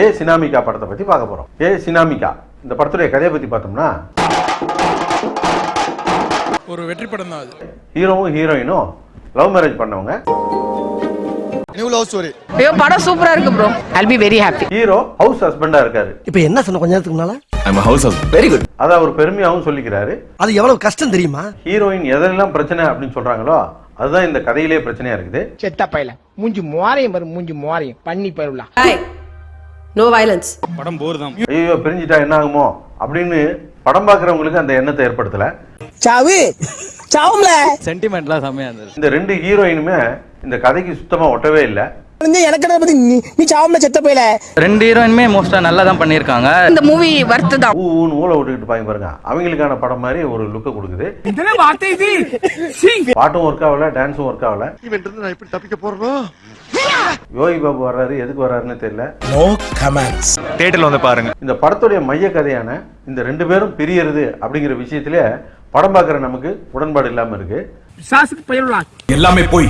ஏ சினாமிகா படத்தை பத்தி பார்க்க போறோம். ஏ சினாமிகா இந்த படத்துடைய கதையை பத்தி பார்த்தோம்னா ஒரு வெற்றி படம் தான் அது. ஹீரோவும் ஹீரோயினும் லவ் மேரேஜ் பண்ணவங்க. நியூ லவ் ஸ்டோரி ஐயோ படம் சூப்பரா இருக்கு bro I'll be very happy hero house ஹஸ்பண்டா இருக்காரு. இப்ப என்ன சொன்ன கொஞ்ச நேரத்துக்கு முன்னால? அதை அவர் பெருமையாகவும் சொல்லிக்கிறாரு. அது எவ்வளவு கஷ்டம் தெரியுமா? ஹீரோயின் எதெல்லாம் பிரச்சனை அப்படின்னு சொல்றாங்களோ அதுதான் இந்த கதையிலே பிரச்சனையா இருக்குது. செத்த பையல. மூஞ்சி மோரையும் பாரு மூஞ்சி மோரையும் பண்ணி பருவலா. நோ வயலன்ஸ் படம் போர் தான். ஐயோ பிரிஞ்சிட்டா என்ன ஆகுமோ அப்படின்னு படம் பார்க்குறவங்களுக்கு அந்த எண்ணத்தை ஏற்படுத்தல. சாவு சாவும்ல. சென்டிமெண்ட்லாம் செம்மையா இருந்தது இந்த ரெண்டு ஹீரோயினுமே இந்த கதைக்கு சுத்தமா ஒட்டவே இல்லை. எனக்கு பத்தி நீ நீ சாவும்ல செத்த பையல? ரெண்டு ஹீரோயினுமே மோஸ்டா நல்லா தான் பண்ணியிருக்காங்க. இந்த மூவி வர்த்து தான். ஊ ஊன்னு ஊழ விட்டுக்கிட்டு பாருங்க பாருங்க. அவங்களுக்கான படம் மாதிரி ஒரு லுக்கை கொடுக்குது. பாட்டும் ஒர்க் ஆகல டான்ஸும் ஒர்க் ஆகல. நான் எப்படி தப்பிக்க போறனோ? யோகி பாபு வர்றாரு எதுக்கு வர்றாருன்னு தெரியல. நோ கமெண்ட்ஸ் தியேட்டர்ல வந்து பாருங்க. இந்த படத்துடைய மைய கதையான இந்த ரெண்டு பேரும் பிரியறது அப்படிங்கிற விஷயத்திலே படம் பார்க்குற நமக்கு உடன்பாடு இல்லாம இருக்கு. எல்லாமே போய்.